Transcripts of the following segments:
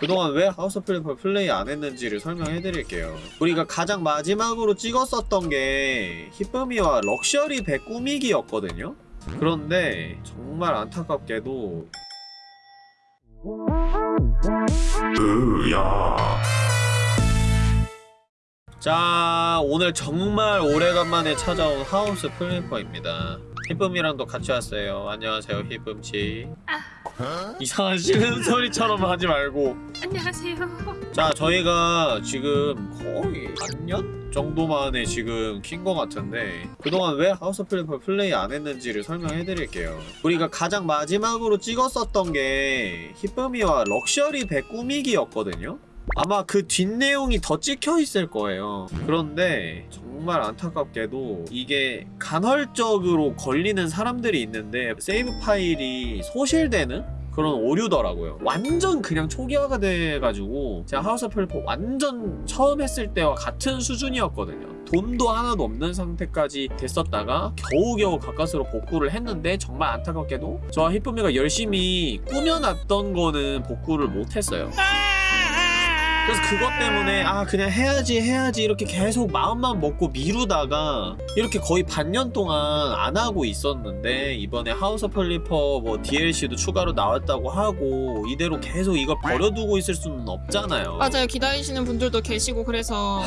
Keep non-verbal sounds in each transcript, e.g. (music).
그동안 왜 House of Flipper 플레이 안 했는지를 설명해 드릴게요. 우리가 가장 마지막으로 찍었었던 게 히쁨이와 럭셔리 배 꾸미기였거든요? 그런데 정말 안타깝게도 자 오늘 정말 오래간만에 찾아온 House Flipper입니다 히쁨이랑도 같이 왔어요. 안녕하세요 히쁨씨. 이상한 쉬는 (laughs) 소리처럼 하지 말고. 안녕하세요. 자 저희가 지금 거의 반년 정도 만에 지금 킨 것 같은데 그동안 왜 House Flipper 플레이 안 했는지를 설명해 드릴게요. 우리가 가장 마지막으로 찍었었던 게 히쁨이와 럭셔리 배 꾸미기였거든요 아마 그 뒷내용이 더 찍혀 있을 거예요 그런데 정말 안타깝게도 이게 간헐적으로 걸리는 사람들이 있는데 세이브 파일이 소실되는 그런 오류더라고요. 완전 그냥 초기화가 돼가지고 제가 House Flipper 완전 처음 했을 때와 같은 수준이었거든요. 돈도 하나도 없는 상태까지 됐었다가 겨우겨우 가까스로 복구를 했는데 정말 안타깝게도 저와 히쁨이가 열심히 꾸며놨던 거는 복구를 못했어요. 그래서 그것 때문에 아 그냥 해야지 해야지 이렇게 계속 마음만 먹고 미루다가 이렇게 거의 반년 동안 안 하고 있었는데 이번에 House of Flipper 뭐 DLC도 추가로 나왔다고 하고 이대로 계속 이걸 버려두고 있을 수는 없잖아요 맞아요. 기다리시는 분들도 계시고 그래서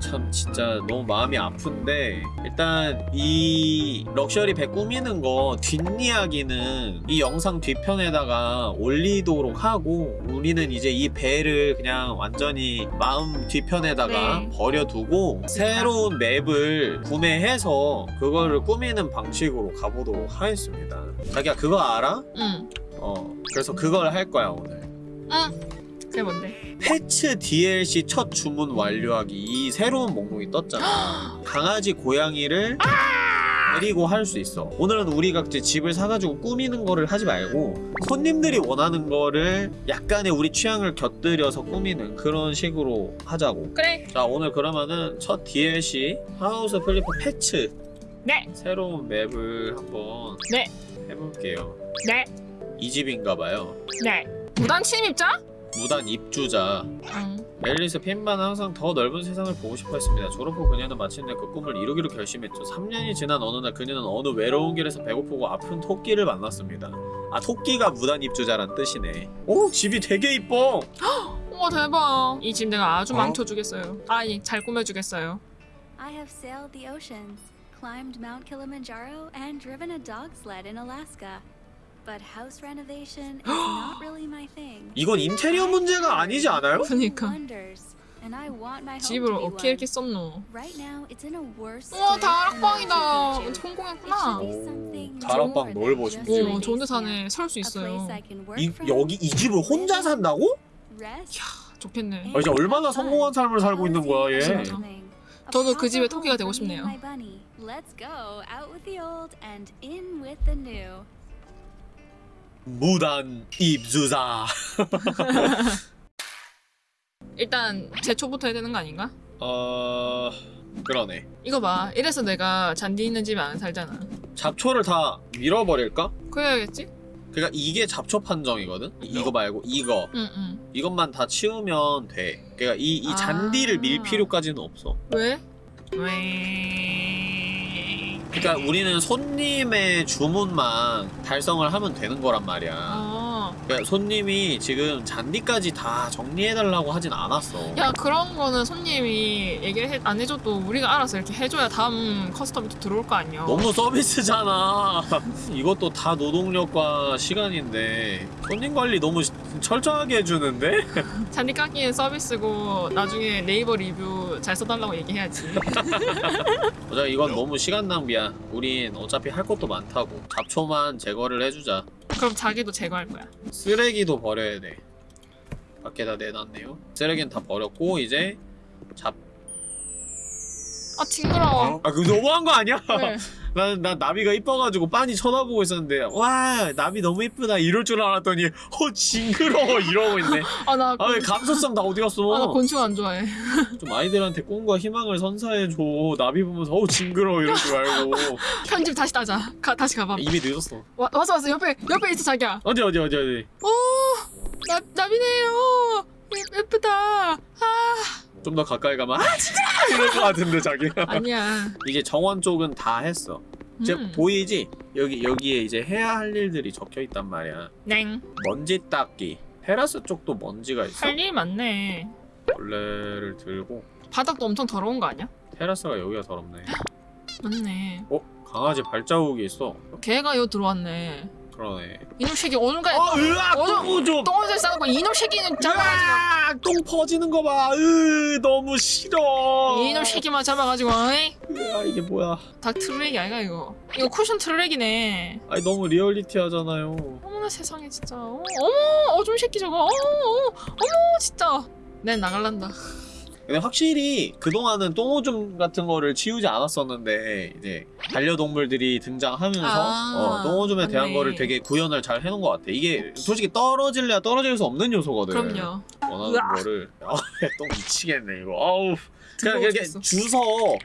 참 진짜 너무 마음이 아픈데 일단 이 럭셔리 배 꾸미는 거 뒷이야기는 이 영상 뒤편에다가 올리도록 하고 우리는 이제 이 배를 그냥 완전히 마음 뒤편에다가 네. 버려두고 새로운 맵을 구매해서 그거를 꾸미는 방식으로 가보도록 하겠습니다 자기야 그거 알아? 응. 어 그래서 그걸 할 거야 오늘 응. 그게 뭔데? Pets DLC 첫 주문 완료하기 이 새로운 목록이 떴잖아 (gasps) 강아지 고양이를 데리고 할 수 있어 오늘은 우리가 이제 집을 사가지고 꾸미는 거를 하지 말고 손님들이 원하는 거를 약간의 우리 취향을 곁들여서 꾸미는 그런 식으로 하자고 그래. 자 오늘 그러면은 첫 DLC House Flipper Pets 네. 새로운 맵을 한번 네. 해볼게요 네. 이 집인가봐요 네. 무단 침입자? 무단 입주자 응. 앨리스 핀만은 항상 더 넓은 세상을 보고 싶어 했습니다. 졸업 후 그녀는 마침내 그 꿈을 이루기로 결심했죠. 3년이 지난 어느 날 그녀는 어느 외로운 길에서 배고프고 아픈 토끼를 만났습니다. 아 토끼가 무단 입주자란 뜻이네. 오 집이 되게 이뻐. (gasps) 우와 대박. 이 집 내가 아주 어? 망쳐주겠어요. 아니 잘 꾸며주겠어요. I have sailed the oceans, climbed Mount Kilimanjaro, and driven a dog sled in Alaska. 이건 인테리어 문제가 아니지 않아요? 그니까. Wonders, and I want my home 집을 어떻게 이렇게. 썼노? Right now, it's in a worse 우와 다락방이다. 성공했구나. Something 다락방 넓어, 심지어. 오 좋은 데 basement. 사네. 살 수 있어요. 이 여기 이 집을 혼자 산다고? rest, 좋겠네. 아, 이제 얼마나 성공한 삶을 살고 있는 거야 얘. 진짜. 저도 그 집의 토끼가 되고 싶네요. 무단 입주자. (laughs) 일단 제초부터 해야 되는 거 아닌가? 어 그러네. 이거 봐. 이래서 내가 잔디 있는 집에 안 살잖아. 잡초를 다 밀어버릴까? 그래야겠지? 그러니까 이게 잡초 판정이거든. 이- 이거 말고 이거. 응 응. 이것만 다 치우면 돼. 그러니까 이, 이 아. 잔디를 밀 필요까지는 없어. 왜? 왜? 그러니까 우리는 손님의 주문만 달성을 하면 되는 거란 말이야. 아. 그러니까 손님이 지금 잔디까지 다 정리해달라고 하진 않았어. 야 그런 거는 손님이 얘기를 해, 안 해줘도 우리가 알아서 이렇게 해줘야 다음 custom이 또 들어올 거 아니야. 너무 서비스잖아. (laughs) 이것도 다 노동력과 시간인데 손님 관리 너무 시- 철저하게 해주는데? (laughs) 잔디 깎기는 서비스고 나중에 네이버 리뷰 잘 써달라고 얘기해야지. (laughs) 어차피 이건 너무 시간 낭비야. 우린 어차피 할 것도 많다고. 잡초만 제거를 해주자. 그럼 자기도 제거할 거야. 쓰레기도 버려야 돼. 밖에다 내놨네요. 쓰레기는 다 버렸고 이제 잡. 아 징그러워. 아 그거 너무한 거 아니야? 왜? (laughs) 난, 난 나비가 이뻐가지고 빤히 쳐다보고 있었는데 와 나비 너무 이쁘다 이럴 줄 알았더니 어 징그러워 이러고 있네. (laughs) 아나 아 왜 감수성 다 어디 갔어? 아, 나 곤충 안 좋아해. (laughs) 좀 아이들한테 꿈과 희망을 선사해줘. 나비 보면서 어우 징그러워 이러지 말고. (laughs) 편집 다시 따자. 가, 다시 가봐. 이미 늦었어. 와, 왔어 왔어 옆에 옆에 있어 자기야. 어디 어디 어디 어디. 오 나, 나비네요. 좀 더 가까이 가면 아 진짜 이럴 것 같은데 자기 (laughs) 아니야. 이제 정원 쪽은 다 했어 이제 음. 보이지? 여기 여기에 이제 해야 할 일들이 적혀 있단 말이야 냉. 먼지 닦기 테라스 쪽도 먼지가 있어 할 일 많네. 벌레를 들고 바닥도 엄청 더러운 거 아니야? 테라스가 여기가 더럽네 (gasps) 맞네. 어? 강아지 발자국이 있어 걔가 여 들어왔네. 그러네. 이놈 새끼 오늘까지 아 으악! 똥 좀! 똥을 싸놓고 이놈 새끼는 잡아가지고. 으악 똥 퍼지는 거 봐. 으 너무 싫어. 이놈 새끼만 잡아가지고 어이? 아 이게 뭐야? 닭 트랙이 아이가 이거? 이거 쿠션 트랙이네. 아니 너무 리얼리티 하잖아요. 어머나 세상에 진짜. 어, 어머 어좀 새끼 저거. 어머 어머 어머 진짜. 내 나갈란다 근데 확실히 그동안은 똥오줌 같은 거를 치우지 않았었는데 이제 반려동물들이 등장하면서 아, 어, 똥오줌에 대한. 거를 되게 구현을 잘 해놓은 것 같아. 이게 솔직히 떨어질래야 떨어질 수 없는 요소거든. 그럼요. 원하는 으악. 거를. (laughs) 아 똥 미치겠네 이거. 아우. 그냥 이렇게. 주서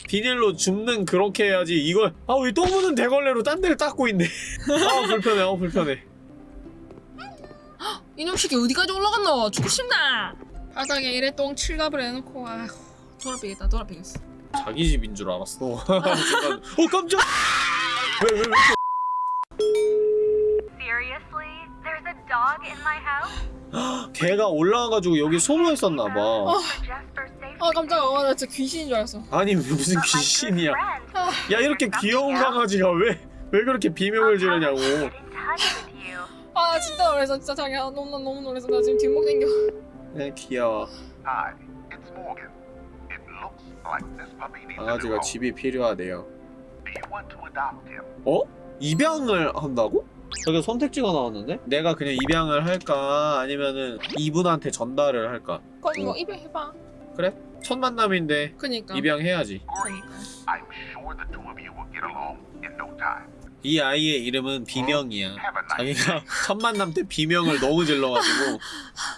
비닐로 줍는 그렇게 해야지 이걸 아우 이 똥 묻은 대걸레로 딴 데를 닦고 있네. 아 불편해 아 불편해. (gasps) 이놈 새끼 어디까지 올라갔노? 죽고 싶나 바닥에 이래 똥 칠갑을 해놓고 아휴 돌아비겠다 돌아비겠어. 자기 집인 줄 알았어. (laughs) 순간, 어 깜짝! (laughs) 왜왜 왜, Seriously? There's a dog in my house? (gasps) 걔가 올라와가지고 여기 숨어 있었나봐. 어. 아 깜짝이야. 어, 나 진짜 귀신인 줄 알았어. 아니 무슨 귀신이야? friend, 야 이렇게 귀여운 강아지가 왜 왜 그렇게 비명을 지르냐고. 아 진짜 놀라서 진짜 자기야. 너무 나 너무 놀라서. 나 지금 뒷목 당겨 네 귀여워 Hi, it's Morgan. It looks like this puppy needs a new 강아지가. 집이 필요하대요 Do you want to adopt him? 어? 입양을 한다고? 저기 선택지가 나왔는데? 내가 그냥 입양을 할까 아니면은 이분한테 전달을 할까? 그럼 뭐 입에 해봐 그래? 첫 만남인데 그니까 입양해야지 그니까 이 아이의 이름은 비명이야. nice 자기가 첫 (laughs) 만남 때 비명을 너무 질러가지고.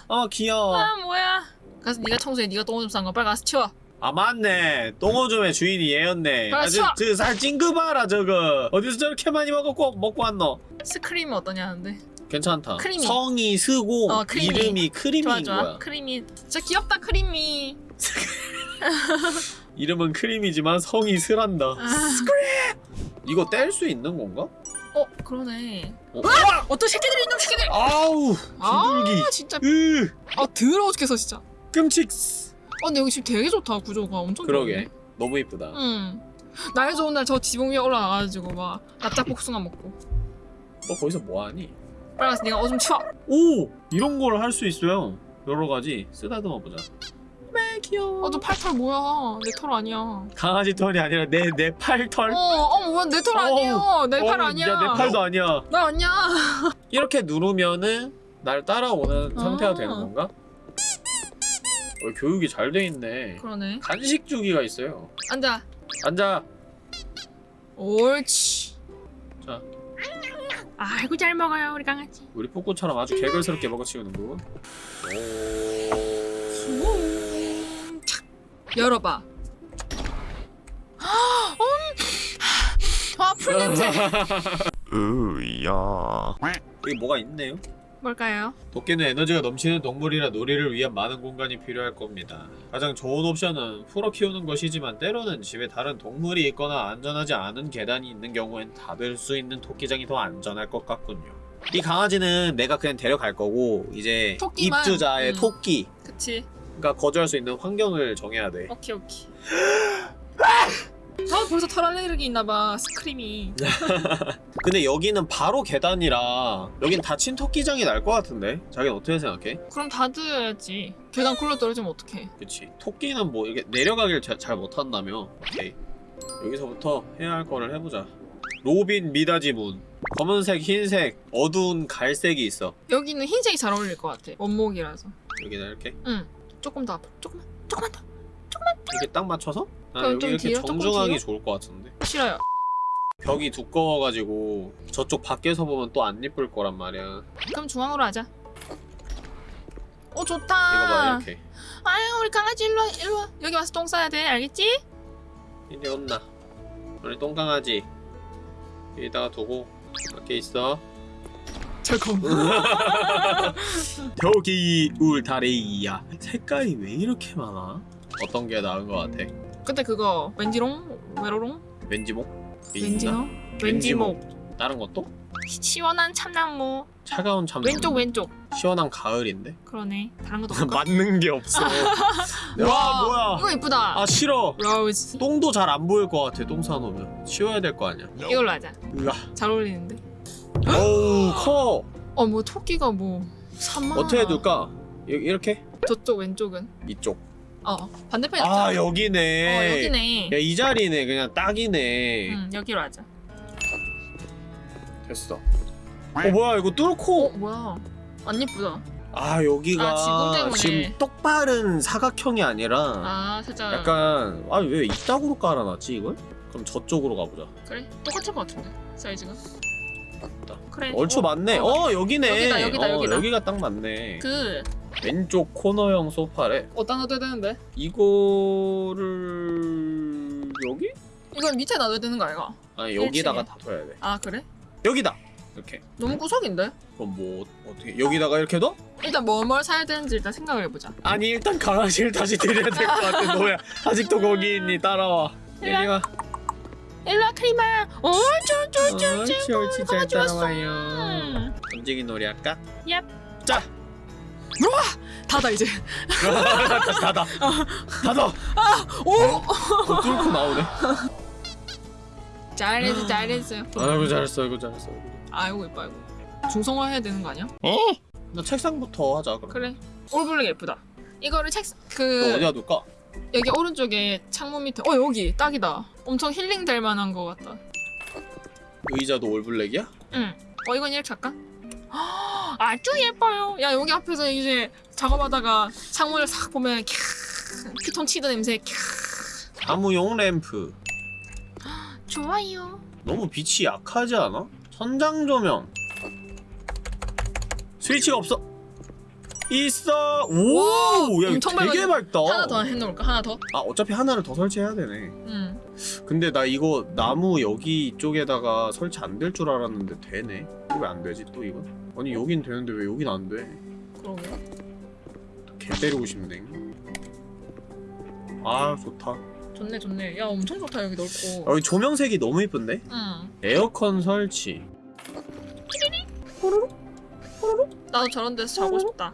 아 귀여워. 아 뭐야. 가서 네가 청소해. 네가 똥오줌 싼거 빨리 가서 치워. 아 맞네. 똥오줌의 주인이 얘였네. 아, 아주 치워! 저살 찡그 봐라 저거. 어디서 저렇게 많이 먹고 먹고 왔노? 스크림 어떠냐는데? 괜찮다. 크리미. 성이 쓰고 어, 크리미. 이름이 크리미인 좋아 좋아. 거야. 크림이 진짜 귀엽다 크림이 (laughs) 이름은 크림이지만 성이 스란다. 아, 이거 뗄 수 있는 건가? 어 그러네. 어? 어떤 새끼들이 있는 새끼들! 아우 비둘기. 아 진짜. 으. 아 더러워 죽겠어 진짜. 끔찍. 아 근데 여기 집 되게 좋다 구조가. 엄청 그러게. 너무 이쁘다. 응날 좋은 날 저 지붕 위에 올라가가지고 막 납작 복숭아 먹고. 너 거기서 뭐하니? 빨리 가서 네가 오줌 치워. 오! 이런 걸 할 수 있어요. 여러 가지. 쓰다듬어 보자 매 귀여워 어저 팔털 뭐야 내 털 아니야 강아지 털이 아니라 내 내 팔털 어, 어, 뭐야, 내털 아니에요. 내팔 어, 아니야. 야, 내 팔도 아니야 나 아니야. (laughs) 이렇게 누르면은 날 따라오는 상태가 아. 되는 건가? 어, 교육이 잘 돼 있네 그러네. 간식 주기가 있어요 앉아. 앉아 옳지. 자. 아이고 잘 먹어요 우리 강아지. 우리 포코처럼 아주 개걸스럽게 먹어치우는군 오... 열어봐. (gasps) 음. 아, 풀 냄새. (laughs) 으야. 여기 뭐가 있네요 뭘까요? 도끼는 에너지가 넘치는 동물이라 놀이를 위한 많은 공간이 필요할 겁니다. 가장 좋은 옵션은 풀어 키우는 것이지만 때로는 집에 다른 동물이 있거나 안전하지 않은 계단이 있는 경우엔 닫을 수 있는 토끼장이 더 안전할 것 같군요. 이 강아지는 내가 그냥 데려갈 거고 이제 토끼만? 입주자의 음. 토끼가 그치. 거주할 수 있는 환경을 정해야 돼. 오케이 오케이. 아 벌써 털 알레르기 있나봐 스크림이. (laughs) 근데 여기는 바로 계단이라 여긴 닫힌 토끼장이 날 것 같은데? 자기는 어떻게 생각해? 그럼 닫아야지. 계단 굴러 떨어지면 어떡해? 그치 토끼는 뭐 이렇게 내려가길 잘, 잘 못한다며 오케이 여기서부터 해야 할 거를 해보자 로빈 미닫이문 검은색 흰색 어두운 갈색이 있어 여기는 흰색이 잘 어울릴 것 같아. 원목이라서. 여기다 이렇게 응. 조금 더 앞으로. 조금만. 조금만 더. 이렇게 딱 맞춰서 난 그럼 여기 좀 이렇게 뒤로? 정중하게 뒤로? 좋을 것 같은데 싫어요. 벽이 두꺼워가지고 저쪽 밖에서 보면 또 안 예쁠 거란 말이야 그럼 중앙으로 하자. 오 좋다. 이거 봐 이렇게 아유 우리 강아지 일로 와 일로 와. 여기 와서 똥 싸야 돼 알겠지? 이리 온나 우리 똥강아지 여기다가 두고 밖에 있어 잠깐. (laughs) 벽이 울타리야 색깔이 왜 이렇게 많아? 어떤 게 나은 거 같아? 근데 그거 왠지롱? 외로롱? 왠지목? 왠지노? 왠지목 다른 것도? 시원한 참나무 차가운 참 왼쪽 왼쪽 시원한 가을인데? 그러네 다른 것도 (laughs) 볼까? 맞는 게 없어 (laughs) 와 뭐야 이거 이쁘다 아 싫어 로즈 똥도 잘 안 보일 것 같아 똥 사놓으면 치워야 될 거 아니야 이걸로 하자 으아 잘 어울리는데 어우 커. 어뭐 토끼가 뭐 3만 어떻게 둘까? 이- 이렇게? 저쪽 왼쪽은? 이쪽. 어 반대편이 아 여기네. 어 여기네. 야이 자리네. 그냥 딱이네. 응 여기로 하자. 됐어. 어 뭐야? 이거 어 뚫고. 뭐야? 안 예쁘다. 아 여기가 아, 지금 때문에. 똑바른 사각형이 아니라 아 살짝. 약간 아 왜 이따구로 깔아놨지 이걸? 그럼 저쪽으로 가보자. 그래 똑같을 것 같은데 사이즈가 맞다. 그래 얼추 어, 맞네 어, 어, 여기네 여기다, 여기다, 어, 여기다. 여기가 딱 맞네 그 왼쪽 코너형 소파래 어디다 놔둬야 되는데 이거를 여기? 이건 밑에 놔둬야 되는 거 아이가 아니 여기다가. 다 둬야 돼아 그래? 여기다 이렇게 너무 구석인데? 그럼 뭐 어떻게 여기다가 이렇게 넣어? 일단 뭐뭘 사야 되는지 일단 생각을 해보자 아니 일단 강아지를 다시 데려야 될 것 같아 너야 아직도 거기 있니 따라와. 여기가 일로와 크리마. 옳지 옳지 옳지 잘. 따라와요. 음. 던지기 놀이 할까? 얍. 자. 닫아 이제. (laughs) 닫아. 닫아. 오! 어, 뚫고 나오네. 잘했어 잘했어. 아이고 잘했어 아이고 잘했어. 아이고 예뻐 아이고. 중성화 해야 되는 거 아니야? 나 책상부터 하자 그럼. 그래. 올블랙 예쁘다. 이거를 책너그 어디다 둘까? 여기 오른쪽에 창문 밑에 어 여기 딱이다. 엄청 힐링 될 만한 거 같다. 의자도 올블랙이야? 응어 이건 이렇게 할까? 아주 예뻐요. 야 여기 앞에서 이제 작업하다가 창문을 싹 보면 캬 피톤 치드 냄새 캬. 나무용 램프. 좋아요. 너무 빛이 약하지 않아? 천장 조명. 스위치가 없어 있어. 오 야 이거 엄청 되게 밝다. 하나 더 해놓을까? 하나 더? 아 어차피 하나를 더 설치해야 되네. 응 근데 나 이거 나무 여기 쪽에다가 설치 안 될 줄 알았는데 되네. 왜 안 되지 또 이거? 아니 여긴 되는데 왜 여긴 안 돼? 그러게 개 때리고 싶네. 아 좋다. 좋네 좋네. 야 엄청 좋다 여기 넓고. 여기 조명색이 너무 이쁜데? 응. 에어컨 설치. 나도 저런 데서 자고 싶다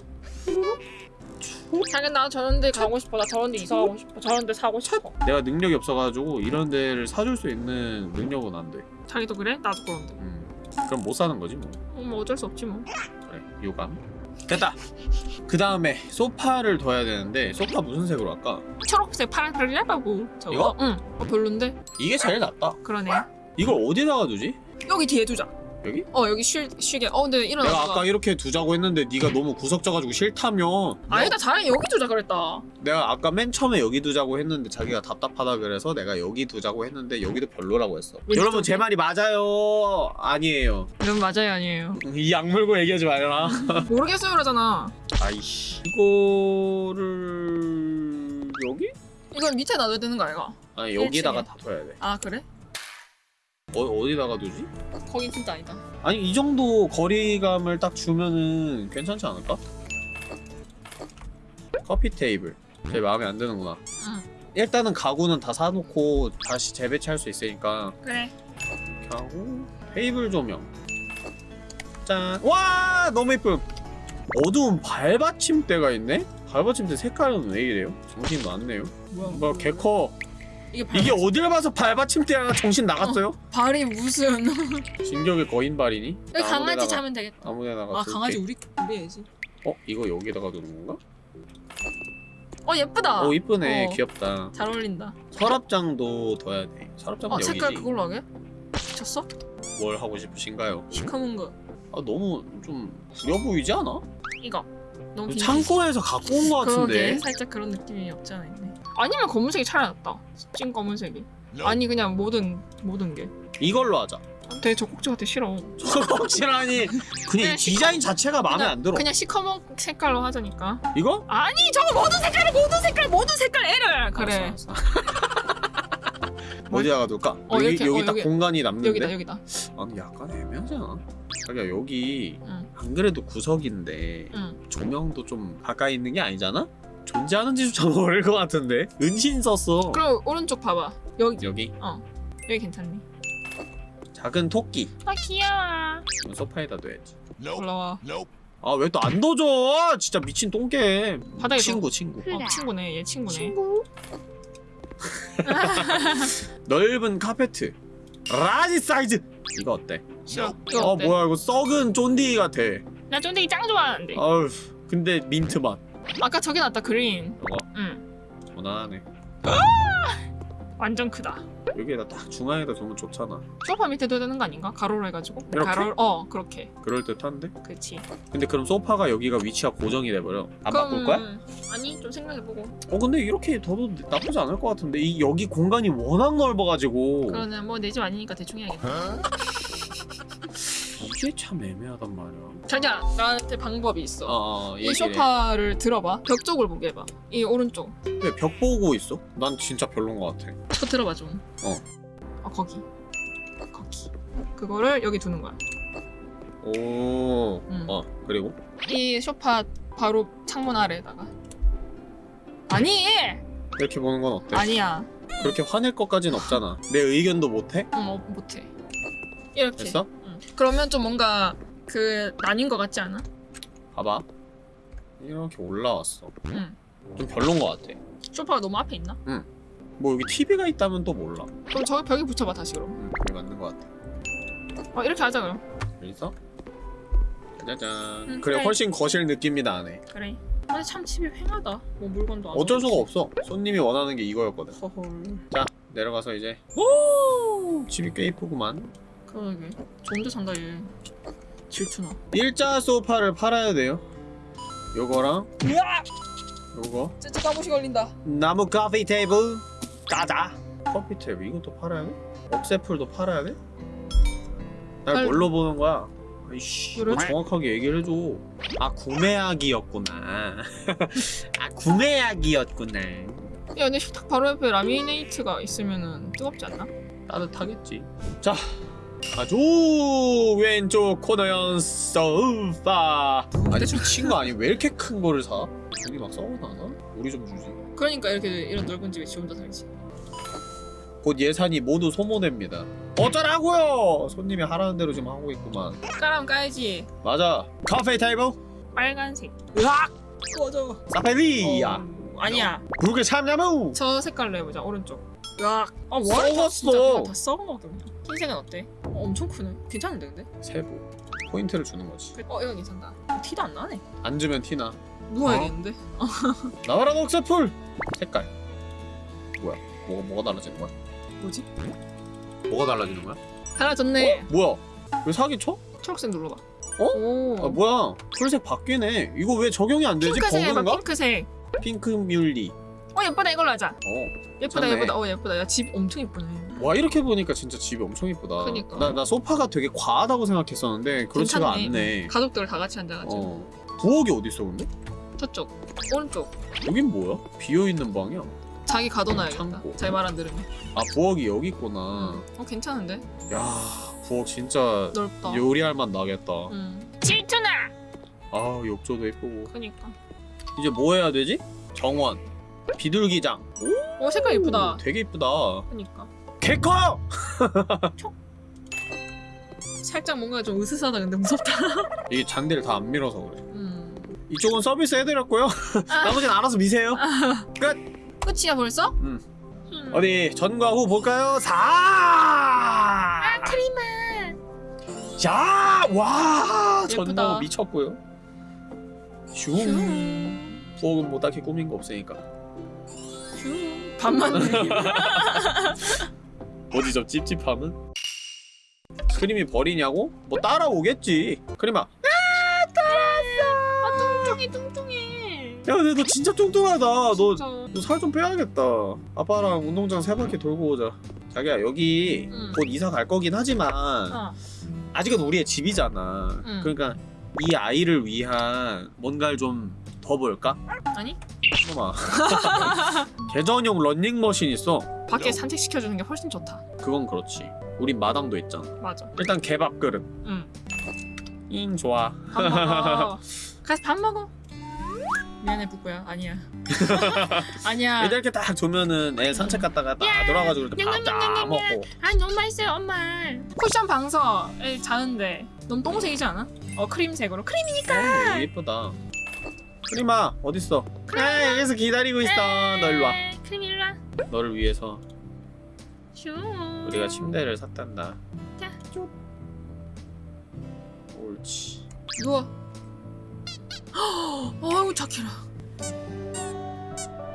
자기 나 저런 데 가고 싶어. 나 저런 데 이사 가고 싶어. 저런 데 사고 싶어. 내가 능력이 없어가지고 이런 데를 사줄 수 있는 능력은 안돼. 자기도 그래? 나도 그런데. 음. 그럼 못 사는 거지 뭐. 어, 뭐 어쩔 수 없지 뭐. 그래 유감. 됐다. 그 다음에 소파를 둬야 되는데 소파 무슨 색으로 할까? 초록색 파란색 얇아고 저거. 이거? 응. 어, 별론데? 이게 제일 낫다. 그러네. 이걸 어디다가 두지? 여기 뒤에 두자 여기? 어 여기 쉬, 쉬게 어 근데 일어나 내가 아까 이렇게 두자고 했는데 네가 너무 구석 져가지고 싫다며 아니다 자기 여기 두자 그랬다 내가 아까 맨 처음에 여기 두자고 했는데 자기가 답답하다 그래서 내가 여기 두자고 했는데 여기도 별로라고 했어? 여러분 제 말이 맞아요 아니에요 이건 맞아요 아니에요 이 약 물고 얘기하지 말라 (laughs) 모르겠어요 그러잖아 아이씨 이거를 여기? 이건 밑에 놔둬야 되는 거 아이가? 아니 여기다가 1층에. 다 둬야 돼아 그래? 어, 어디다가 두지? 거긴 진짜 아니다. 아니 이 정도 거리감을 딱 주면은 괜찮지 않을까? 커피 테이블. 제 마음에 안 드는구나. 응. 일단은 가구는 다 사놓고 다시 재배치할 수 있으니까. 그래. 이렇게 하고 테이블 조명. 짠! 와! 너무 예쁨. 어두운 발받침대가 있네? 발받침대 색깔은 왜 이래요? 정신 나왔네요. 뭐야? 뭐 개커 이게 발 이게 어딜 봐서 발받침대야 정신 나갔어요? 발이 무슨 진격의 거인 발이니? 여기 강아지 자면 되겠다 아무데나가 아. 강아지 우리 우리 애지 어? 이거 여기다가 두는 건가? 어 예쁘다 어 이쁘네 어. 귀엽다 잘 어울린다 서랍장도 둬야 돼 서랍장은 아 여기지 색깔 그걸로 하게? 미쳤어? 뭘 하고 싶으신가요? 시커먼 거아 너무 좀 구려 보이지 않아? 이거 너무. 창고에서 갖고 온 거 같은데 그러게 살짝 그런 느낌이 없지 않아 있네 아니면 검은색이 차라리 낫다 찐 검은색이 아니 그냥 모든 모든 게 이걸로 하자 되게 적국지 같아 싫어 확실하니 그냥 디자인 자체가 마음에 그냥, 안 들어 그냥 시커먼 색깔로 하자니까 이거? 아니 저거 모든 색깔을 모든 색깔 모든 색깔 애를 그래 알았어, 알았어. 어디다가 둘까? 어, 여기, 이렇게, 여기 어, 딱 여기. 공간이 남는데? 여기다 여기다 아니 약간 애매하지 않아? 자기야 여기 응. 안 그래도 구석인데 응 조명도 좀 가까이 있는 게 아니잖아? 존재하는지조차 모를 것 같은데? 은신 썼어. 그럼 오른쪽 봐봐. 여기. 여기? 여기 괜찮니? 작은 토끼. 아 귀여워. 이건 소파에다 둬야지. 올라와. 아 왜 또안 둬줘? 진짜 미친 똥개. 바닥에 친구 친구. 어, 친구네. 얘 친구네. (laughs) 넓은 카페트. large 사이즈. 이거 어때? 어 어때? 뭐야 이거 썩은 쫀디 같아 나 쫀득이 짱 좋아하는데. 아우 근데 민트 맛 아까 저기 났다 green. 이거 응. 무난하네 완전 크다. 여기에다 딱 중앙에다 두면 좋잖아 소파 밑에 둬야 되는 거 아닌가? 가로로 해가지고. 이렇게? 가로. 어 그렇게. 그럴듯한데? 그렇지. 근데 그럼 소파가 여기가 위치가 고정이 돼버려 안 바꿀 거야? 아니 좀 생각해보고. 어 근데 이렇게 둬도 나쁘지 않을 것 같은데 이 여기 공간이 워낙 넓어가지고 그러면 뭐내 집 아니니까 대충 해야겠다. 이게 참 애매하단 말이야 자기야 나한테 방법이 있어. 어, 어 이 소파를 들어봐. 벽 쪽을 보게 해봐. 이 오른쪽. 왜 벽 보고 있어? 난 진짜 별론 것 같아 그거 들어봐 좀. 어. 어 거기. 거기. 그거를 여기 두는 거야. 오... 음. 어 그리고? 이 소파 바로 창문 아래에다가. 아니! 이렇게 보는 건 어때? 아니야. 그렇게 화낼 것까진 없잖아 내 의견도 못해? 응, 어, 못해. 이렇게. 됐어? 응. 그러면 좀 뭔가 그 나뉜 것 같지 않아? 봐봐 이렇게 올라왔어 응. 좀 별론 것 같아 소파가 너무 앞에 있나? 뭐 여기 TV가 있다면 또 몰라 그럼 저기 벽에 붙여봐 다시 그럼. 음, 그게 맞는 것 같아 어 이렇게 하자 그럼. 있어? 짜잔 응, 그래 그래. 훨씬 거실 느낌이 나네 그래. 근데 참 집이 횡하다. 뭐 물건도 안. 어쩔 수가. 없어 손님이 원하는 게 이거였거든 허헐. 내려가서 이제 오 집이 꽤 이쁘구만 그러게. 좋은데 산다 얘. 질투나. 일자 소파를 팔아야 돼요 요거랑 요거 쯔쯔 까무시 걸린다. 나무 커피 테이블 가자 커피 테이블 이것도 팔아야 돼? 억새풀도 팔아야 돼? 날 팔- 뭘로 보는 거야? 아이씨 그래? 뭐 정확하게 얘기를 해줘 아 구매하기였구나 (laughs) 아 구매하기였구나 야 근데 식탁 바로 옆에 라미네이트가 있으면은 뜨겁지 않나? 따뜻하겠지 자 아주 왼쪽 코너형 소파 아니 미친 거 아니 왜 이렇게 큰 거를 사? 우리 막 썩어나나? 우리 좀 주지 그러니까 이렇게 이런 넓은 집에 지 혼자 살지. 곧 예산이 모두 소모됩니다 어쩌라고요 손님이 하라는 대로 지금 하고 있구만 까라면 까야지. 맞아 카페 테이블 빨간색. 으악! 꺼져. 사페리야 어, 아니야. 붉게 참냐무 저 색깔로 해보자. 오른쪽. 으악. 아 썩었어. 진짜 다 썩은 거 같아. 흰색은 어때? 어, 엄청 크네. 괜찮은데 근데? 세부 포인트를 주는 거지 어 이거 괜찮다. 티도 안 나네. 앉으면 티나 누워야겠는데? (laughs) 나와라 녹색풀 색깔 뭐야 뭐가 뭐가 달라지는 거야? 뭐지? 뭐가 달라지는 거야? 달라졌네. 어? 뭐야 왜 사기 쳐? 초록색 눌러봐. 어? 오. 아 뭐야 풀색 바뀌네 이거 왜 적용이 안 되지? 핑크색. 버그인가? 핑크색. 핑크 뮬리 어 예쁘다 이걸로 하자. 어. 예쁘다 좋네. 예쁘다. 어 예쁘다. 야 집 엄청 예쁘네. 와 이렇게 보니까 진짜 집이 엄청 이쁘다. 그니까. 나, 나 소파가 되게 과하다고 생각했었는데 그렇지가 괜찮네. 않네. 가족들 다 같이 앉아가지고. 어. 부엌이 어딨어 근데? 저쪽. 오른쪽. 여긴 뭐야? 비어있는 방이야? 자기 가둬놔야겠다. 제 말 안 들으면. 아 부엌이 여기 있구나. 응. 어 괜찮은데? 야 부엌 진짜 넓다. 요리할 맛 나겠다. 응. 질투나 아 욕조도 예쁘고. 그니까. 이제 뭐 해야 되지? 정원. 비둘기장. 어 색깔 예쁘다. 오, 되게 이쁘다. 그니까 개커! 살짝 뭔가 좀 으스스하다 근데 무섭다 (laughs) 이게 잔디를 다 안 밀어서 그래 음. 이쪽은 서비스 해드렸고요 (laughs) 나머지는 알아서 미세요 끝이야 벌써? 음. 음. 어디 전과 후 볼까요? 4! 아 크리마 자! 와! 전과 후 미쳤고요 슝 슝. 부엌은 뭐 딱히 꾸민 거 없으니까 슝. 반만 (laughs) 어디 저 찝찝함은? 크림이 버리냐고? 뭐 따라오겠지 크림아 아 뚱뚱해 뚱뚱해 야 근데 너 진짜 뚱뚱하다 너. 너 살 좀 빼야겠다 아빠랑 운동장 세 바퀴 돌고 오자 자기야 여기 응. 곧 이사 갈 거긴 하지만 어. 아직은 우리의 집이잖아 응. 그러니까 이 아이를 위한 뭔가를 좀 더 볼까? 아니 잠깐만 계전용 런닝머신 있어. 밖에 산책시켜주는 게 훨씬 좋다. 그건 그렇지. 우리 마당도 있잖아. 맞아. 일단 개밥 그릇 응. 잉 좋아. 밥 먹어. (laughs) 가서 밥 먹어. 미안해 부부야. 아니야. (laughs) 아니야. 애들 이렇게 딱 주면은 애 산책 갔다가 딱 돌아가지고 이렇게 밥다 먹고. 아 너무 맛있어요 엄마. 쿠션 방석에 자는데. 너무 똥색이지 않아? 어 크림색으로. 크림이니까. 어, 예쁘다 크림아 어딨어? 아 여기서 기다리고 있어. 너 일로 와. 에이, 크림 일로 와. 너를 위해서 슈. 우리가 침대를 샀단다. 자. 쭉. 옳지. 누워. (gasps) 아이고 착해라.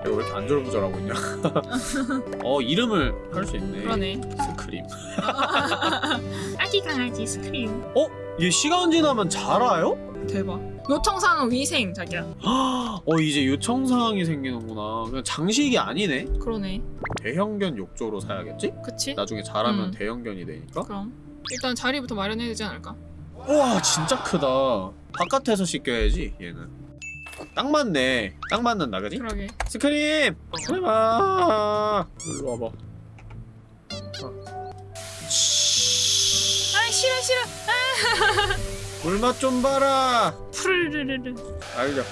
왜 이렇게 안절부절하고 있냐? (laughs) 어 이름을 할 수 있네. 그러네. 스크림. (laughs) 아기 강아지 스크림. 어? 얘 시간 지나면 자라요? 대박 요청사항 위생 자기야. (gasps) 어 이제 요청사항이 생기는구나. 그냥 장식이 아니네? 그러네. 대형견 욕조로 사야겠지? 그치? 나중에 자라면 음. 대형견이 되니까? 그럼. 일단 자리부터 마련해야 되지 않을까? 우와 진짜 크다. 바깥에서 씻겨야지 얘는. 딱 맞네. 딱 맞는다 그지? 그러게. 스크림! 스크림아! 일로 와봐. 아. 싫어 싫어. 물맛 좀 봐라 푸르르르르 알죠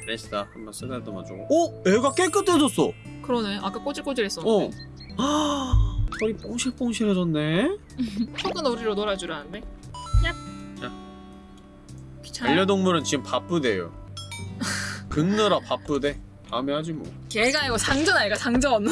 잘했어 한번 쓰다듬어 주고 어? 애가 깨끗해졌어 그러네 아까 꼬질꼬질했어 어 아, 털이 뽕실뽕실해졌네 속은 우리로 놀아주라는데 얍 자. 반려동물은 지금 바쁘대요 긁느라 바쁘대 다음에 하지 뭐 걔가 이거 상전 아이가 상전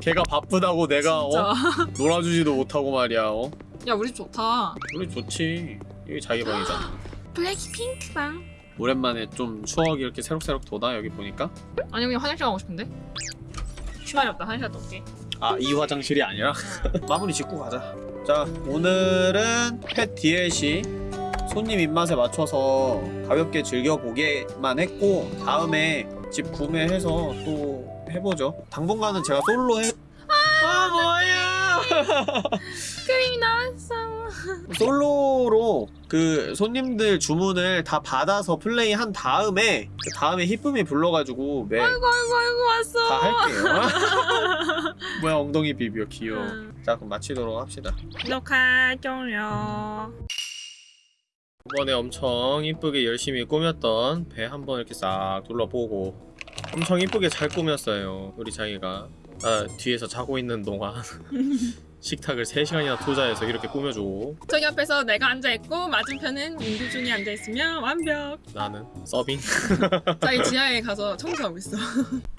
걔가 바쁘다고 내가 어? 놀아주지도 못하고 말이야 어? 야 우리 집 좋다. 우리 좋지. 여기 자기 방이잖아. (gasps) 블랙핑크 방 오랜만에 좀 추억이 이렇게 새록새록 돋아 여기 보니까? 아니 그냥 화장실 가고 싶은데? 시간이 없다. 화장실 갔다 올게. 아이 화장실이 아니라? (laughs) 마무리 짓고 가자. 자 오늘은 펫 DLC 손님 입맛에 맞춰서 가볍게 즐겨보게만 했고 다음에 집 구매해서 또 해보죠. 당분간은 제가 솔로 해... 아 뭐야 크림이 나왔어 솔로로 그 손님들 주문을 다 받아서 플레이 한 다음에 그 다음에 히쁨이 불러가지고 매 아이고 아이고 아이고 왔어 다 할게요. (laughs) 뭐야 엉덩이 비비어 귀여워. 음. 자 그럼 마치도록 합시다. 녹화 종료 이번에 엄청 이쁘게 열심히 꾸몄던 배 한번 이렇게 싹 둘러보고 엄청 이쁘게 잘 꾸몄어요 우리 자기가 아 뒤에서 자고 있는 동안 (laughs) 식탁을 3시간이나 투자해서 이렇게 꾸며주고 저기 앞에서 내가 앉아있고 맞은편은 민두준이 앉아있으면 완벽. 나는 서빙. (laughs) 자기 (laughs) 지하에 가서 청소하고 있어.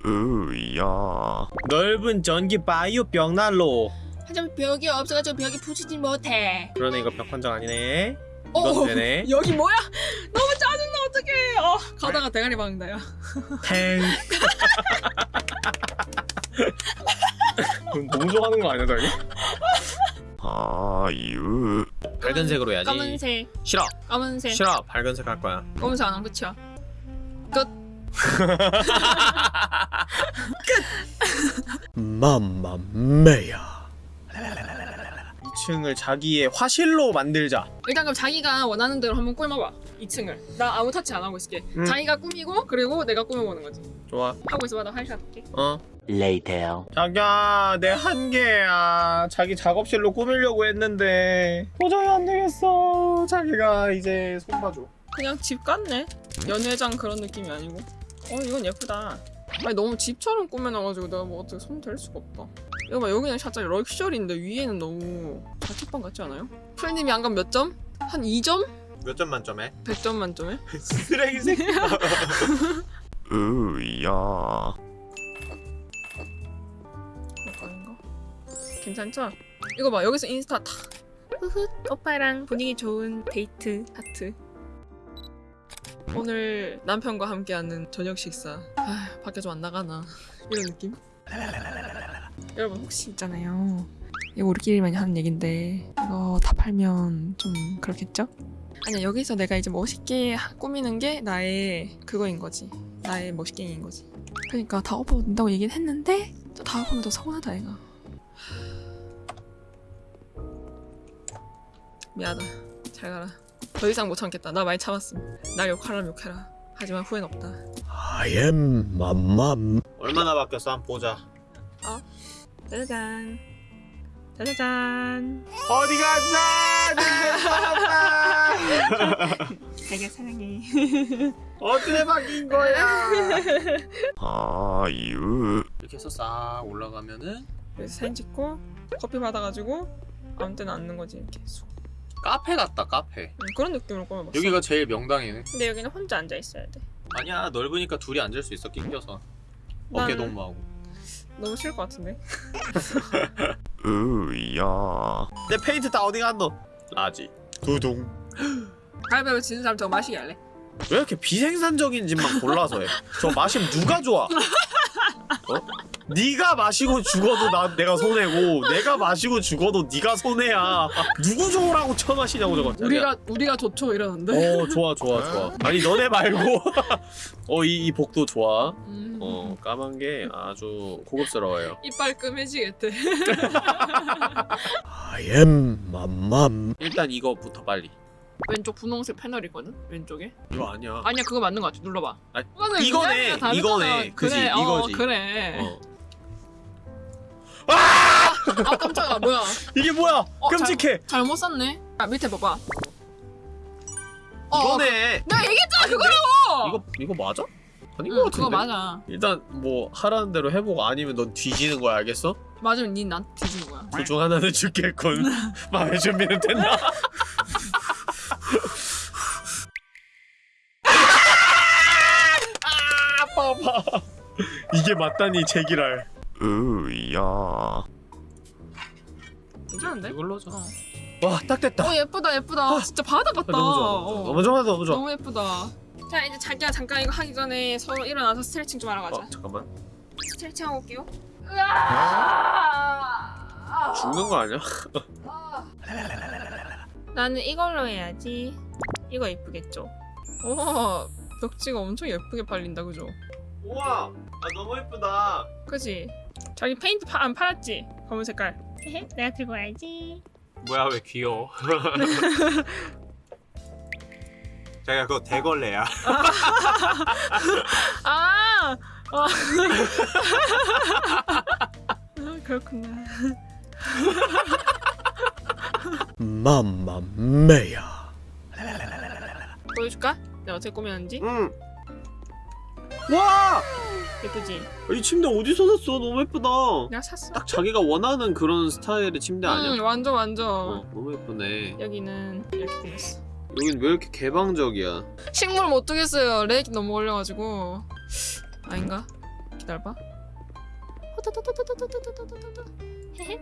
으야. 넓은 전기 바이오 벽난로. 하지만 벽이 없어가지고 벽이 부수지 못해. 그러네 이거 벽 판정 아니네. 어, 되네. 여기 뭐야? 너무 짜증나 어떡해. 어, 가다가 대가리 박는다 야 탱 그럼 너무 좋아하는 거 아니야 자기? 아유. 밝은색으로 해야지. 검은색. 싫어. 검은색. 싫어. 밝은색 할 거야. 검은색 안 하면 끝이야. 끝. 맘마메야. 2층을 자기의 화실로 만들자. 일단 그럼 자기가 원하는 대로 한번 꾸며봐 2층을. 나 아무 터치 안 하고 있을게. 음. 자기가 꾸미고 그리고 내가 꾸며보는 거지. 좋아. 하고 있어봐 나 화장실 갈게 어. Later. 자기야 내 한계야. 자기 작업실로 꾸미려고 했는데. 도저히 안 되겠어. 자기가 이제 손 봐줘. 그냥 집 같네. 연회장 그런 느낌이 아니고. 어 이건 예쁘다. 아니 너무 집처럼 꾸며놔가지고 내가 뭐 어떻게 손 댈 수가 없다. 이거 봐 여기는 살짝 럭셔리인데 위에는 너무 자취방 같지 않아요? 풀님이 안감 몇 점? 한 2점? 몇 점 만점에? 100점 만점에? (laughs) 쓰레기 새끼 (laughs) 으야. 아닌가? 괜찮죠? 이거 봐 여기서 인스타 탁 흐흐 오빠랑 분위기 좋은 데이트 하트 오늘 남편과 함께하는 저녁 식사 아 밖에 좀 안 나가나 (laughs) 이런 느낌? 여러분 혹시 있잖아요 이거 우리끼리만 하는 얘긴데 이거 다 팔면 좀 그렇겠죠? 아니야 여기서 내가 이제 멋있게 하- 꾸미는 게 나의 그거인 거지. 나의 멋있게인 거지. 그러니까 다 된다고 얘기는 했는데 또다 오면 더 서운하다 얘가. 미안하다 잘 가라. 더 이상 못 참겠다. 나 많이 참았음. 날 욕하라면 욕해라. 하지만 후회는 없다. I am 맘맘. 얼마나 바뀌었어? 한번 보자. 짜자잔. 짜자잔. 어디 가자 되게 사랑해. 어떻게 바뀐 거야? 아유. 이렇게 해서 싹 올라가면은 그래서 사진 찍고 커피 받아가지고 아무 때나 앉는 거지 이렇게 쑥. 카페 같다 카페. 음, 그런 느낌으로 꾸며봤어. 여기가 제일 명당이네. 근데 여기는 혼자 앉아 있어야 돼. 아니야 넓으니까 둘이 앉을 수 있어 낑겨서. 어깨 동무하고. 너무 싫을 것 같은데. (laughs) 으야. 내 페인트 다 어디 갔노? large. 두둥. 가위바위보 지는 사람 저거 마시게 할래? 왜 이렇게 비생산적인 집만 골라서 해? 저 마시면 누가 좋아? (laughs) 어? 네가 마시고 죽어도 나 내가 손해고 내가 마시고 죽어도 네가 손해야. 누구 좋으라고 처마시냐고 저거. 우리가 우리가 좋죠 이러는데. 어 좋아 좋아 좋아. 아니 너네 말고 (laughs) 어이 이 복도 좋아. 음. 어 까만 게 아주 고급스러워요. 이빨 끔해지겠대. (laughs) I am 맘맘. 일단 이거부터 빨리. 왼쪽 분홍색 패널 있거든. 왼쪽에. 이거 아니야. 아니야 그거 맞는 것 같아. 눌러봐. 아니, 이거네. 이거네. 그지, 그래, 이거지. 어, 그래. 어. 아 깜짝아 뭐야? 이게 뭐야? 어, 끔찍해. 잘못 샀네. 아 밑에 봐봐. 어, 이거네. 내가 얘기했잖아 아닌데? 그거라고. 이거 이거 맞아? 아닌 응. 그거 맞아. 일단 뭐 하라는 대로 해보고 아니면 넌 뒤지는 거야 알겠어? 맞으면 니난 뒤지는 거야. 둘중 하나는 죽겠군 (laughs) 마음의 준비는 됐나? (laughs) 아, 아파 이게 맞다니 제기랄 으야. 괜찮은데? 이걸로 하자 어. 와딱 됐다 어 예쁘다 예쁘다. 진짜 바다 같다. 너무 좋아 어. 너무 좋아 너무 좋아 너무 예쁘다. 자 이제 자기야 잠깐 이거 하기 전에 서로 일어나서 스트레칭 좀 하러 가자. 어 잠깐만 스트레칭 하고 올게요. 죽는 거 아니야? (laughs) 나는 이걸로 해야지. 이거 예쁘겠죠? 오 벽지가 엄청 예쁘게 팔린다 그죠? 우와 아 너무 예쁘다 그지? 자기 페인트 파, 안 팔았지? 검은 색깔. 내가 들고 와야지. 뭐야 왜 귀여워 (laughs) 자기가 그거 대걸레야 (laughs) 아! 아. 아 그렇구나. 맘맘매야. 보여줄까? 내가 어떻게 꾸몄는지? 응 와! 예쁘지? 이 침대 어디서 샀어? 너무 예쁘다. 내가 샀어. 딱 자기가 원하는 그런 스타일의 침대 아니야? 응 완전 완전. 어, 너무 예쁘네. 여기는 이렇게 꾸몄어. 여긴 왜 이렇게 개방적이야? 식물 못 두겠어요. 렉이 너무 걸려가지고. 아닌가? 기다려봐. 헤헤.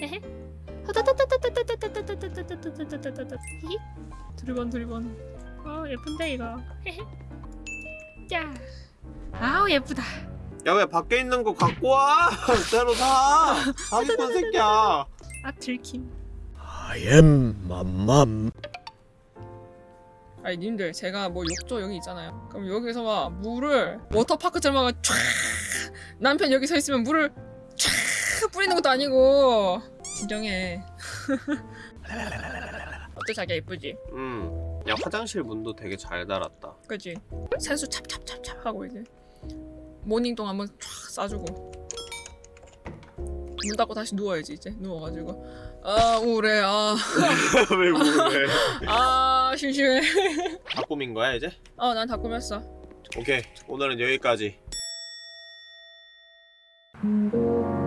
헤헤. 두리번 두리번. 어 예쁜데 이거. 야. 아우 예쁘다. 야 왜 밖에 있는 거 갖고 와? 새로 사. 사기꾼 새끼야. 아 들킴. I am 맘맘. 아니 님들 제가 뭐 욕조 여기 있잖아요 그럼 여기서 막 물을 워터파크처럼 막 촤 남편 여기 서 있으면 물을 촤 뿌리는 것도 아니고 진정해 (laughs) 어때 자기야 예쁘지? 음. 야 화장실 문도 되게 잘 달았다. 그치? 세수 찹찹찹찹 하고 이제 모닝똥 한번 촤 싸주고 문 닫고 다시 누워야지 이제 누워가지고 아 우울해 (laughs) 왜 그래? (laughs) 아아 심심해 다 꾸민 거야 이제? 어 난 다 꾸몄어 오케이 오늘은 여기까지. 음.